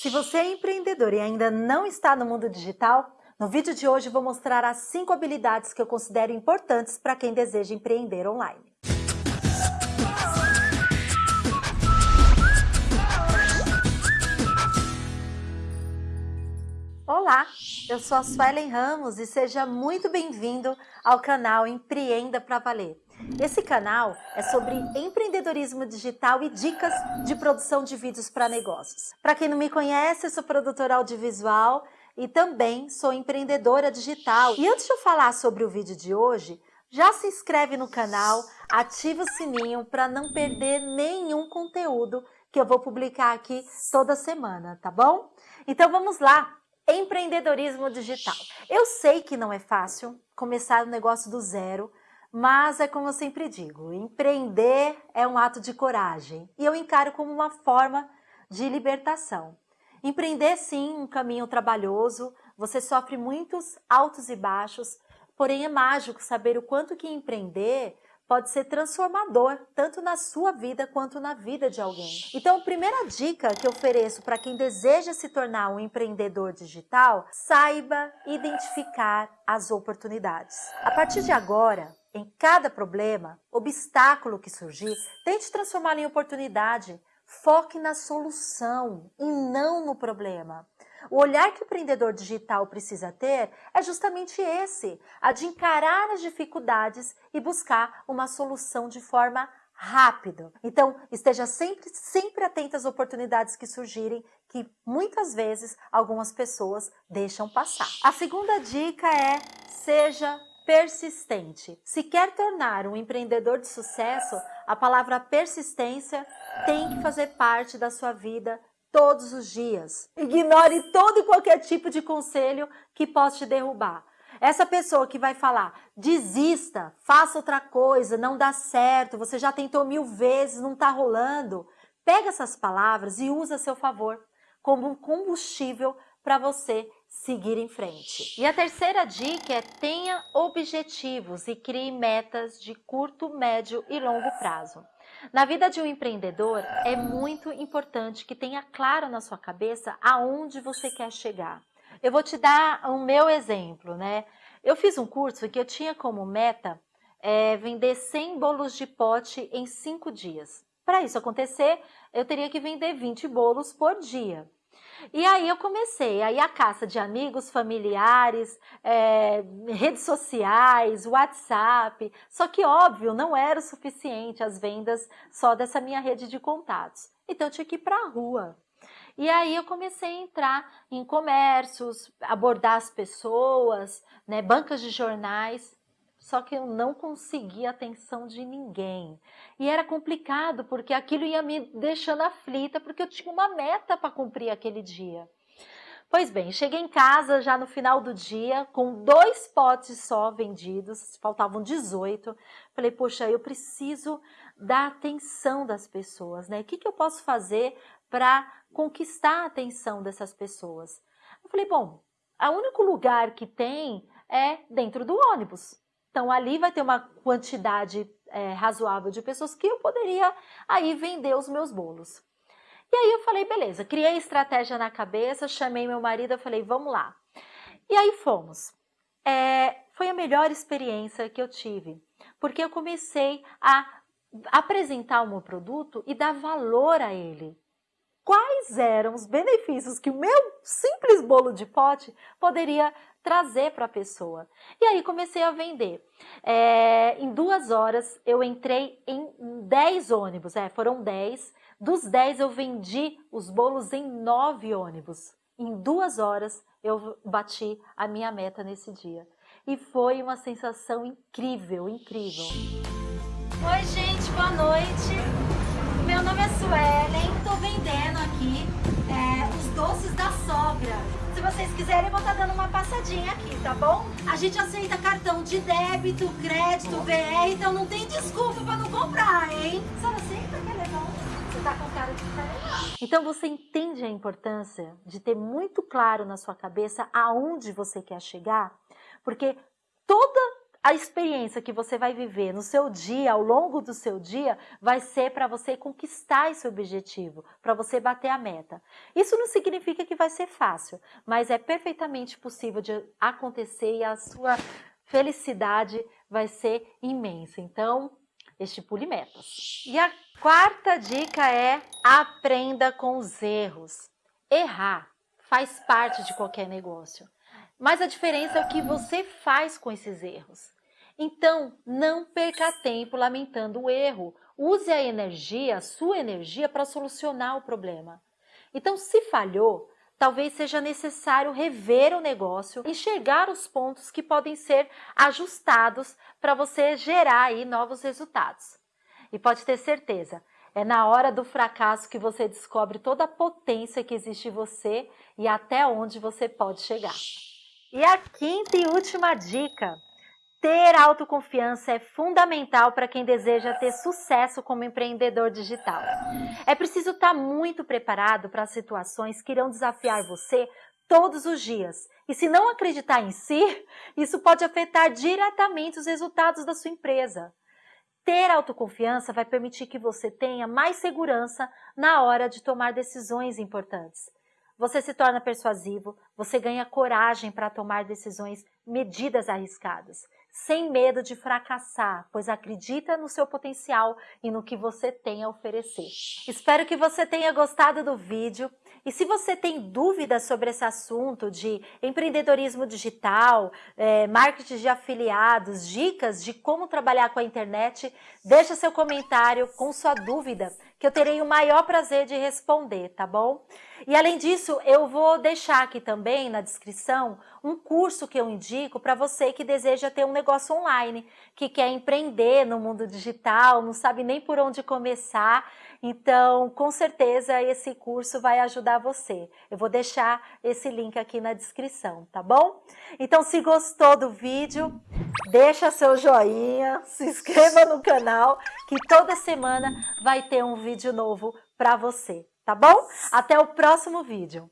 Se você é empreendedor e ainda não está no mundo digital, no vídeo de hoje vou mostrar as 5 habilidades que eu considero importantes para quem deseja empreender online. Olá, eu sou a Suelen Ramos e seja muito bem-vindo ao canal Empreenda para Valer. Esse canal é sobre empreendedorismo digital e dicas de produção de vídeos para negócios. Para quem não me conhece, sou produtora audiovisual e também sou empreendedora digital. E antes de eu falar sobre o vídeo de hoje, já se inscreve no canal, ativa o sininho para não perder nenhum conteúdo que eu vou publicar aqui toda semana, tá bom? Então vamos lá! Empreendedorismo digital. Eu sei que não é fácil começar um negócio do zero, mas é como eu sempre digo, empreender é um ato de coragem e eu encaro como uma forma de libertação. Empreender sim, um caminho trabalhoso, você sofre muitos altos e baixos, porém é mágico saber o quanto que empreender pode ser transformador, tanto na sua vida quanto na vida de alguém. Então, a primeira dica que eu ofereço para quem deseja se tornar um empreendedor digital, saiba identificar as oportunidades. A partir de agora, em cada problema, obstáculo que surgir, tente transformá-lo em oportunidade. Foque na solução e não no problema. O olhar que o empreendedor digital precisa ter é justamente esse, a de encarar as dificuldades e buscar uma solução de forma rápida. Então, esteja sempre, sempre atento às oportunidades que surgirem, que muitas vezes algumas pessoas deixam passar. A segunda dica é seja persistente. Se quer tornar um empreendedor de sucesso, a palavra persistência tem que fazer parte da sua vida todos os dias. Ignore todo e qualquer tipo de conselho que possa te derrubar. Essa pessoa que vai falar, desista, faça outra coisa, não dá certo, você já tentou mil vezes, não está rolando. Pega essas palavras e usa a seu favor como um combustível para você seguir em frente. E a terceira dica é tenha objetivos e crie metas de curto, médio e longo prazo. Na vida de um empreendedor, é muito importante que tenha claro na sua cabeça aonde você quer chegar. Eu vou te dar o meu exemplo, né? Eu fiz um curso que eu tinha como meta é, vender 100 bolos de pote em 5 dias. Para isso acontecer, eu teria que vender 20 bolos por dia. E aí eu comecei, aí a caça de amigos, familiares, é, redes sociais, WhatsApp, só que óbvio, não era o suficiente as vendas só dessa minha rede de contatos. Então eu tinha que ir para a rua. E aí eu comecei a entrar em comércios, abordar as pessoas, né, bancas de jornais, só que eu não conseguia a atenção de ninguém. E era complicado, porque aquilo ia me deixando aflita, porque eu tinha uma meta para cumprir aquele dia. Pois bem, cheguei em casa já no final do dia, com dois potes só vendidos, faltavam 18. Falei, poxa, eu preciso da atenção das pessoas, né? O que, que eu posso fazer para conquistar a atenção dessas pessoas? Eu falei, bom, o único lugar que tem é dentro do ônibus. Então, ali vai ter uma quantidade é, razoável de pessoas que eu poderia aí vender os meus bolos. E aí eu falei, beleza, criei estratégia na cabeça, chamei meu marido, eu falei, vamos lá. E aí fomos. É, foi a melhor experiência que eu tive, porque eu comecei a apresentar o meu produto e dar valor a ele. Quais eram os benefícios que o meu simples bolo de pote poderia trazer para a pessoa. E aí comecei a vender. É, em duas horas eu entrei em 10 ônibus, é, foram 10. Dos 10 eu vendi os bolos em 9 ônibus. Em duas horas eu bati a minha meta nesse dia. E foi uma sensação incrível, incrível. Oi gente, boa noite. Meu nome é Suelen, estou vendendo aqui é, os doces da sogra. Se vocês quiserem, eu vou estar tá dando uma passadinha aqui, tá bom? A gente aceita cartão de débito, crédito, VR, então não tem desculpa para não comprar, hein? Quer levar um? Você tá com cara de legal. Então você entende a importância de ter muito claro na sua cabeça aonde você quer chegar? Porque toda a experiência que você vai viver no seu dia, ao longo do seu dia, vai ser para você conquistar esse objetivo, para você bater a meta. Isso não significa que vai ser fácil, mas é perfeitamente possível de acontecer e a sua felicidade vai ser imensa. Então, estipule metas. E a quarta dica é aprenda com os erros. Errar faz parte de qualquer negócio. Mas a diferença é o que você faz com esses erros. Então, não perca tempo lamentando o erro. Use a energia, a sua energia, para solucionar o problema. Então, se falhou, talvez seja necessário rever o negócio, enxergar os pontos que podem ser ajustados para você gerar aí novos resultados. E pode ter certeza, é na hora do fracasso que você descobre toda a potência que existe em você e até onde você pode chegar. E a quinta e última dica. Ter autoconfiança é fundamental para quem deseja ter sucesso como empreendedor digital. É preciso estar muito preparado para as situações que irão desafiar você todos os dias. E se não acreditar em si, isso pode afetar diretamente os resultados da sua empresa. Ter autoconfiança vai permitir que você tenha mais segurança na hora de tomar decisões importantes você se torna persuasivo, você ganha coragem para tomar decisões, medidas arriscadas, sem medo de fracassar, pois acredita no seu potencial e no que você tem a oferecer. Espero que você tenha gostado do vídeo. E se você tem dúvidas sobre esse assunto de empreendedorismo digital, é, marketing de afiliados, dicas de como trabalhar com a internet, deixa seu comentário com sua dúvida, que eu terei o maior prazer de responder, tá bom? E além disso, eu vou deixar aqui também na descrição um curso que eu indico para você que deseja ter um negócio online, que quer empreender no mundo digital, não sabe nem por onde começar então, com certeza, esse curso vai ajudar você. Eu vou deixar esse link aqui na descrição, tá bom? Então, se gostou do vídeo, deixa seu joinha, se inscreva no canal, que toda semana vai ter um vídeo novo para você, tá bom? Até o próximo vídeo.